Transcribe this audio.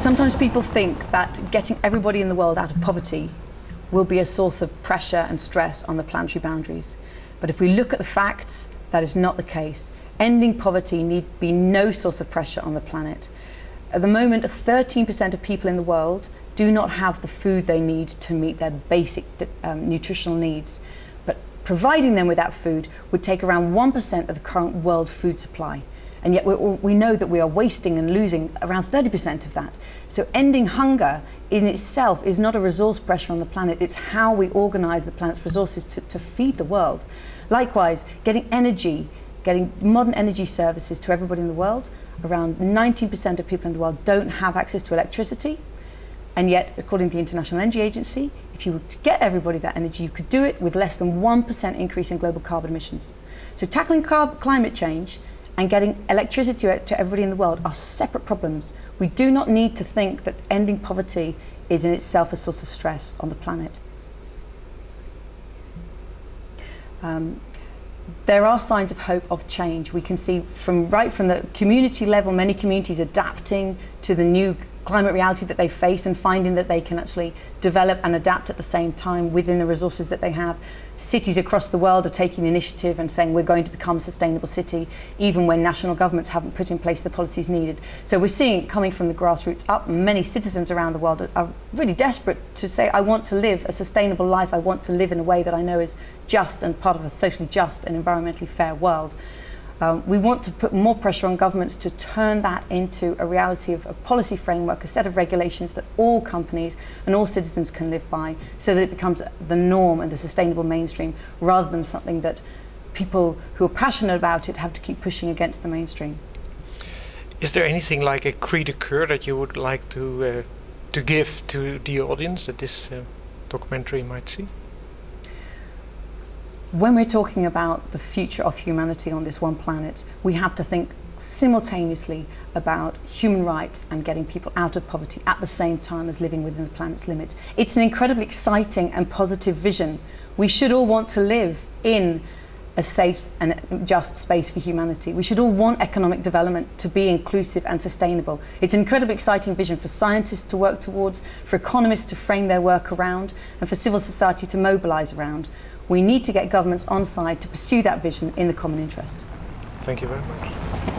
Sometimes people think that getting everybody in the world out of poverty will be a source of pressure and stress on the planetary boundaries. But if we look at the facts, that is not the case. Ending poverty need be no source of pressure on the planet. At the moment, 13% of people in the world do not have the food they need to meet their basic um, nutritional needs. But providing them with that food would take around 1% of the current world food supply. And yet we know that we are wasting and losing around 30% of that. So ending hunger in itself is not a resource pressure on the planet, it's how we organise the planet's resources to, to feed the world. Likewise, getting energy, getting modern energy services to everybody in the world, around 19% of people in the world don't have access to electricity. And yet, according to the International Energy Agency, if you were to get everybody that energy, you could do it with less than 1% increase in global carbon emissions. So tackling climate change and getting electricity to everybody in the world are separate problems. We do not need to think that ending poverty is in itself a source of stress on the planet. Um, there are signs of hope of change. We can see from right from the community level, many communities adapting to the new climate reality that they face and finding that they can actually develop and adapt at the same time within the resources that they have. Cities across the world are taking the initiative and saying we're going to become a sustainable city even when national governments haven't put in place the policies needed. So we're seeing it coming from the grassroots up. Many citizens around the world are really desperate to say I want to live a sustainable life, I want to live in a way that I know is just and part of a socially just and environmentally fair world. Um, we want to put more pressure on governments to turn that into a reality of a policy framework, a set of regulations that all companies and all citizens can live by so that it becomes the norm and the sustainable mainstream rather than something that people who are passionate about it have to keep pushing against the mainstream. Is there anything like a cri de that you would like to, uh, to give to the audience that this uh, documentary might see? When we're talking about the future of humanity on this one planet, we have to think simultaneously about human rights and getting people out of poverty at the same time as living within the planet's limits. It's an incredibly exciting and positive vision. We should all want to live in a safe and just space for humanity. We should all want economic development to be inclusive and sustainable. It's an incredibly exciting vision for scientists to work towards, for economists to frame their work around, and for civil society to mobilise around. We need to get governments on side to pursue that vision in the common interest. Thank you very much.